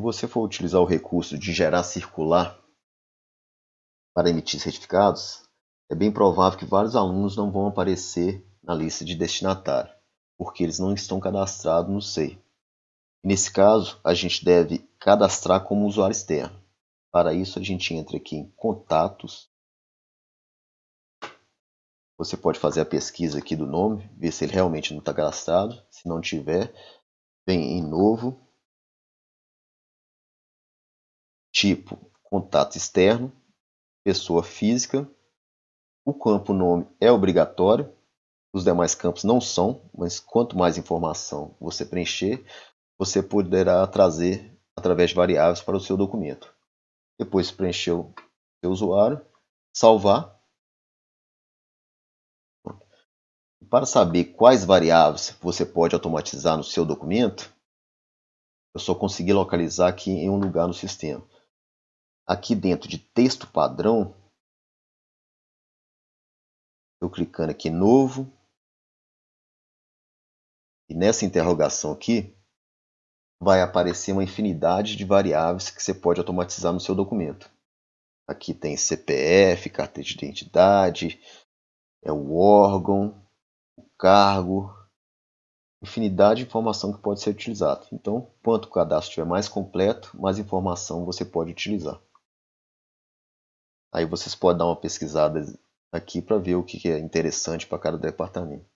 você for utilizar o recurso de gerar circular para emitir certificados, é bem provável que vários alunos não vão aparecer na lista de destinatário, porque eles não estão cadastrados no SEI. Nesse caso, a gente deve cadastrar como usuário externo. Para isso, a gente entra aqui em Contatos. Você pode fazer a pesquisa aqui do nome, ver se ele realmente não está cadastrado. Se não tiver, vem em Novo, tipo Contato externo, pessoa física. O campo nome é obrigatório, os demais campos não são, mas quanto mais informação você preencher, você poderá trazer através de variáveis para o seu documento. Depois de preencher o seu usuário, salvar. Para saber quais variáveis você pode automatizar no seu documento, eu só consegui localizar aqui em um lugar no sistema. Aqui dentro de texto padrão, eu clicando aqui novo, e nessa interrogação aqui, vai aparecer uma infinidade de variáveis que você pode automatizar no seu documento. Aqui tem CPF, carteira de identidade, é o órgão, o cargo, infinidade de informação que pode ser utilizada. Então, quanto o cadastro estiver mais completo, mais informação você pode utilizar. Aí vocês podem dar uma pesquisada aqui para ver o que é interessante para cada departamento.